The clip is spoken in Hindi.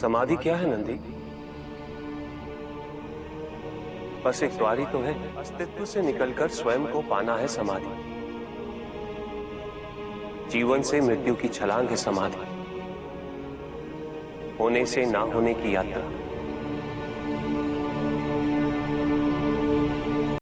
समाधि क्या है, नंदी? बस एक द्वारी तो है। अस्तित्व से निकलकर स्वयं को पाना है समाधि। जीवन से मृत्यु की छलांग है समाधि। होने से ना होने की यात्रा।